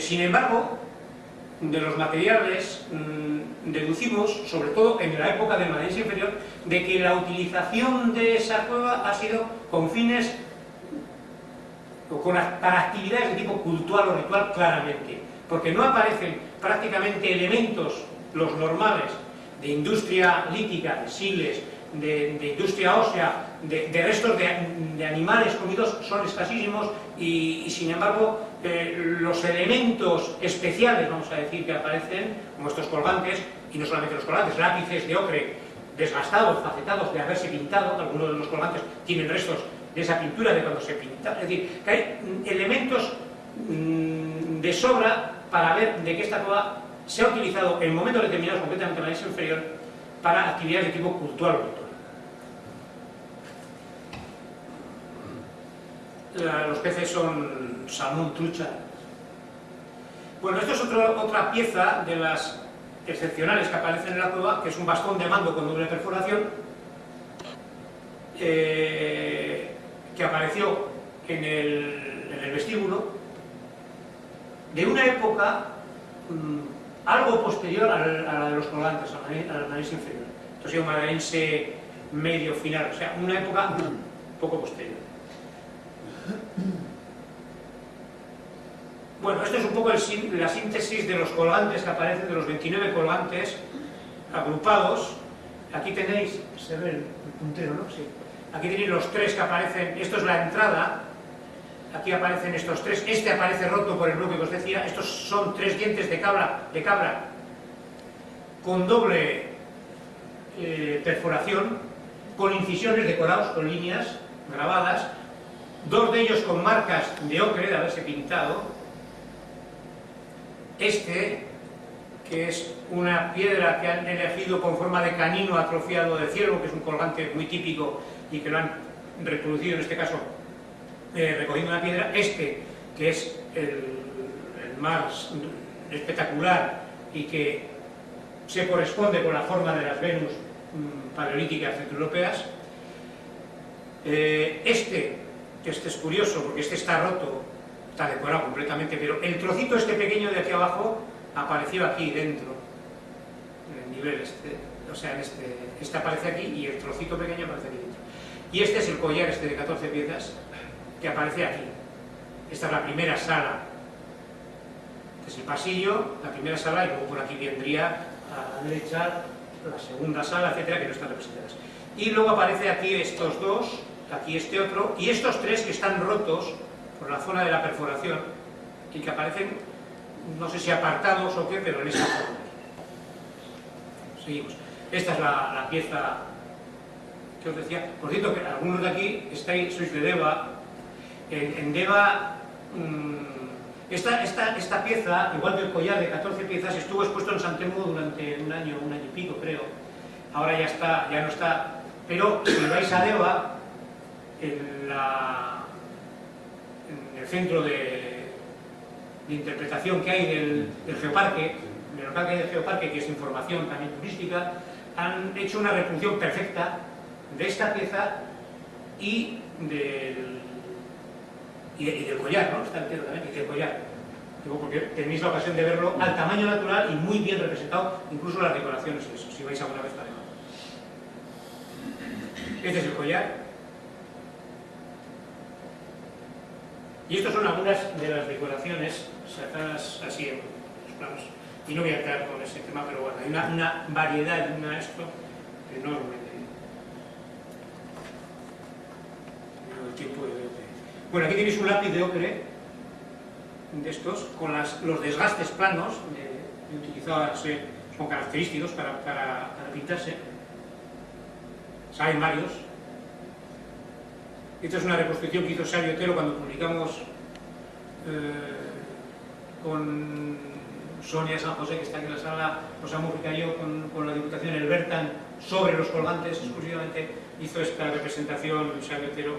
Sin embargo, de los materiales mm, deducimos, sobre todo en la época del Madense inferior, de que la utilización de esa cueva ha sido con fines para actividades de tipo cultural o ritual claramente, porque no aparecen prácticamente elementos, los normales, de industria lítica, de siles, de, industria ósea, de, restos de, animales comidos son escasísimos y, sin embargo eh, los elementos especiales, vamos a decir, que aparecen, como estos colgantes, y no solamente los colgantes, lápices de ocre desgastados, facetados de haberse pintado, algunos de los colgantes tienen restos de esa pintura de cuando se pinta, es decir, que hay elementos mm, de sobra para ver de qué esta cueva se ha utilizado en momentos determinados, concretamente en la inferior, para actividades de tipo cultural los peces son salmón, trucha. Bueno, esto es otra pieza de las excepcionales que aparecen en la cueva, que es un bastón de mando con doble perforación, eh, que apareció en el, vestíbulo, de una época mm, algo posterior a la de los colgantes, a la nariz inferior. Esto es un medio final, o sea, una época poco posterior. Bueno, esto es un poco la síntesis de los colgantes que aparecen, de los 29 colgantes agrupados. Aquí tenéis, se ve el puntero, ¿no? Sí. Aquí tenéis los tres que aparecen, esto es la entrada, aquí aparecen estos tres, este aparece roto por el bloque que os decía, estos son tres dientes de cabra, de con doble eh, perforación, con incisiones decorados, con líneas grabadas, dos de ellos con marcas de ocre de haberse pintado, este, que es una piedra que han elegido con forma de canino atrofiado de ciervo, que es un colgante muy típico y que lo han reproducido en este caso eh, recogiendo una piedra, este, que es el, más espectacular y que se corresponde con la forma de las Venus mm, paleolíticas centroeuropeas, eh, este este es curioso porque este está roto, está decorado completamente, pero el trocito este pequeño de aquí abajo apareció aquí dentro, en el nivel este, o sea, este, este aparece aquí y el trocito pequeño aparece aquí dentro. Y este es el collar este de 14 piezas que aparece aquí. Esta es la primera sala, este es el pasillo, la primera sala y luego por aquí vendría a la derecha la segunda sala, etcétera, que no están representadas. Y luego aparece aquí estos dos, aquí este otro, y estos tres que están rotos por la zona de la perforación y que aparecen, no sé si apartados o qué, pero en esta forma. Seguimos. Esta es la, pieza que os decía. Por cierto, que algunos de aquí estáis, sois de Deva. En, Deva, mm, esta, esta, esta, pieza, igual que el collar de 14 piezas, estuvo expuesto en San durante un año, un año y pico, creo. Ahora ya está, ya no está. Pero si vais a Deva, en, el centro de, interpretación que hay del, geoparque, del local que hay del geoparque, que es información también turística, han hecho una reproducción perfecta de esta pieza y del, y, del collar, ¿no? Está entero también, y del collar. Porque tenéis la ocasión de verlo al tamaño natural y muy bien representado, incluso las decoraciones, eso, si vais alguna vez a Este es el collar, Y estas son algunas de las decoraciones sacadas así en los planos. Y no voy a entrar con ese tema, pero bueno, hay una, variedad, una esto enorme. Bueno, aquí tenéis un lápiz de ocre de estos, con los desgastes planos, de, utilizados, son característicos para, para, para pintarse. Saben varios, esta es una reconstrucción que hizo Xavi Otero cuando publicamos eh, con Sonia San José, que está aquí en la sala, José Mújica y yo, con, la Diputación, el Bertan, sobre los colgantes, exclusivamente hizo esta representación Xavi Otero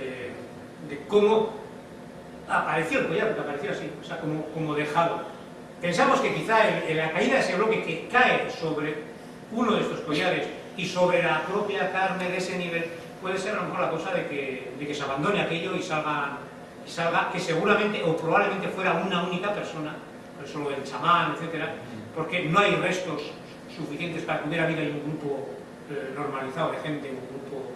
eh, de, cómo apareció el collar, porque apareció así, o sea, como, dejado. Pensamos que quizá la caída de ese bloque que cae sobre uno de estos collares y sobre la propia carne de ese nivel puede ser a lo mejor la cosa de que, se abandone aquello y salgan, y salga que seguramente o probablemente fuera una única persona, por eso lo del chamán, etcétera, porque no hay restos suficientes para que hubiera habido un grupo eh, normalizado de gente, un grupo...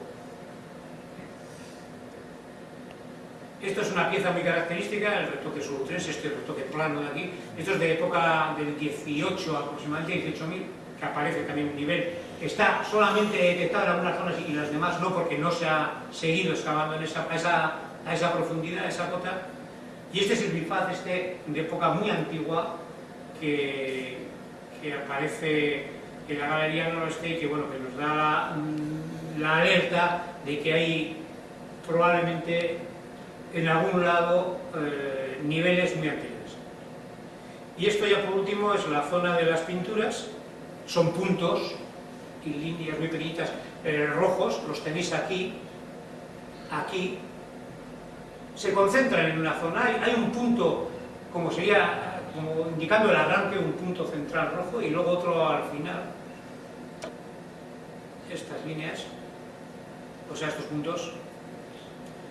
Esto es una pieza muy característica, el retoque solo 3, este retoque plano de aquí. Esto es de época del 18 aproximadamente, 18.000, que aparece también un nivel que está solamente detectado en algunas zonas y las demás no, porque no se ha seguido excavando en a, esa, a esa profundidad, a esa cota. Y este es el bifaz este de época muy antigua que, que aparece en la galería noroeste y que, bueno, que nos da la, alerta de que hay probablemente en algún lado eh, niveles muy antiguos. Y esto ya por último es la zona de las pinturas, son puntos líneas muy pequeñitas eh, rojos, los tenéis aquí, aquí, se concentran en una zona, hay, hay un punto, como sería, como indicando el arranque, un punto central rojo y luego otro al final, estas líneas, o sea, estos puntos.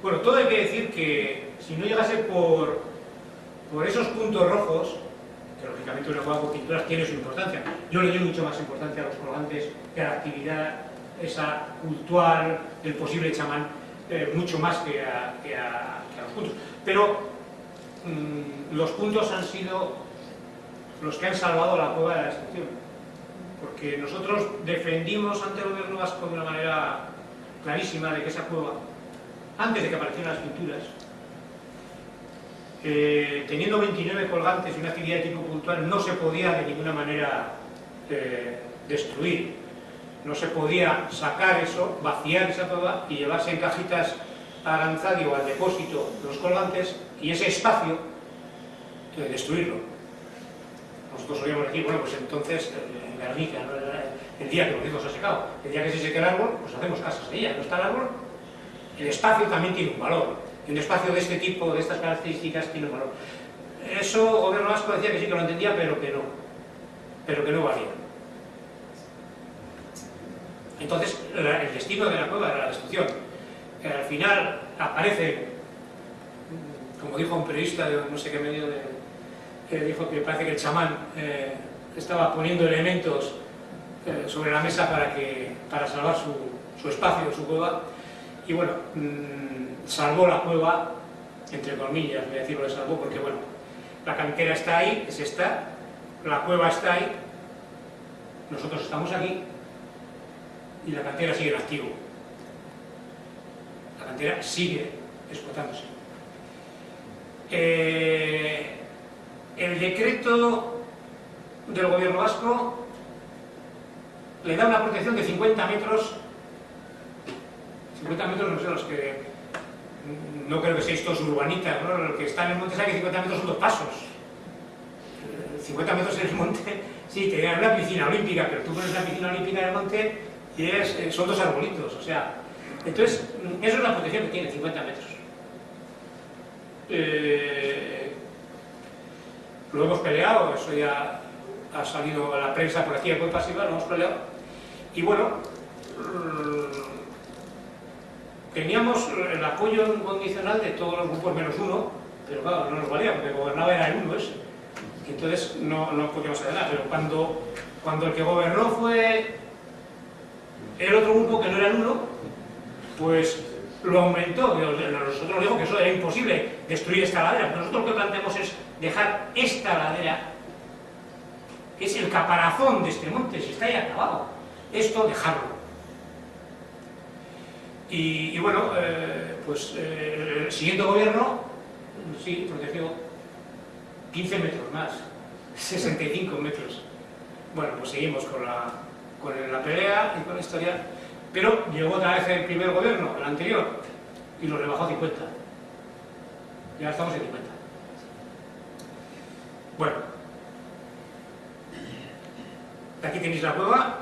Bueno, todo hay que decir que si no llegase por, por esos puntos rojos, que lógicamente una juega con pinturas tiene su importancia, yo le doy mucho más importancia a los colgantes que a la actividad esa cultural del posible chamán, eh, mucho más que a, los puntos. Pero mmm, los puntos han sido los que han salvado la cueva de la excepción porque nosotros defendimos ante el gobierno vasco de una manera clarísima de que esa cueva, antes de que aparecieran las pinturas, eh, teniendo 29 colgantes y una actividad de tipo puntual, no se podía de ninguna manera eh, destruir. No se podía sacar eso, vaciar esa cueva y llevarse en cajitas a Aranzadio al depósito los colgantes y ese espacio eh, destruirlo. Nosotros solíamos decir, bueno, pues entonces el día que los se ha secado. El día que se seque el árbol, pues hacemos casas ahí, no está el árbol. El espacio también tiene un valor. Un espacio de este tipo, de estas características, tiene valor. Eso, gobierno vasco decía que sí que lo entendía, pero que no. Pero que no valía. Entonces, el destino de la cueva era la destrucción. Al final aparece, como dijo un periodista de no sé qué medio, de, que dijo que parece que el chamán eh, estaba poniendo elementos eh, sobre la mesa para, que, para salvar su, su espacio, su cueva, y bueno, mmm, salvó la cueva, entre comillas, voy a decirlo de salvó, porque bueno, la cantera está ahí, es esta, la cueva está ahí, nosotros estamos aquí, y la cantera sigue en activo. La cantera sigue explotándose. Eh, el decreto del gobierno vasco le da una protección de 50 metros 50 metros no sé los que no creo que seáis todos urbanitas ¿no? que están en el monte saben que 50 metros son dos pasos 50 metros en el monte sí, te una piscina olímpica pero tú pones una piscina olímpica en el monte y es, eh, son dos arbolitos o sea, entonces eso es la protección que tiene 50 metros eh, lo hemos peleado, eso ya ha salido a la prensa por aquí, muy pasiva, lo hemos peleado. Y bueno, mm, teníamos el apoyo incondicional de todos los grupos menos uno, pero claro, no nos valía, porque gobernaba era el uno ese. Entonces no, no podíamos nada, pero cuando, cuando el que gobernó fue el otro grupo que no era el uno, pues lo aumentó. Nosotros digo que eso era imposible, destruir esta ladera. Nosotros lo que planteamos es dejar esta ladera que es el caparazón de este monte, si está ahí acabado. Esto, dejarlo. Y, bueno, eh, pues eh, el siguiente gobierno, sí, protegió 15 metros más, 65 metros. Bueno, pues seguimos con la, con la pelea y con la historia, pero llegó otra vez el primer gobierno, el anterior, y lo rebajó a 50. Y ahora estamos en 50. Bueno, Aquí tenéis la cueva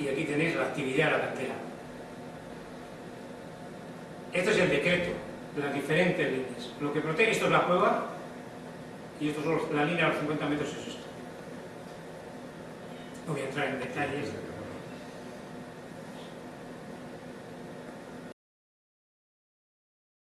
y aquí tenéis la actividad de la cantera. Este es el decreto de las diferentes líneas. Lo que protege, esto es la cueva y esto es la línea de los 50 metros es esto. No voy a entrar en detalles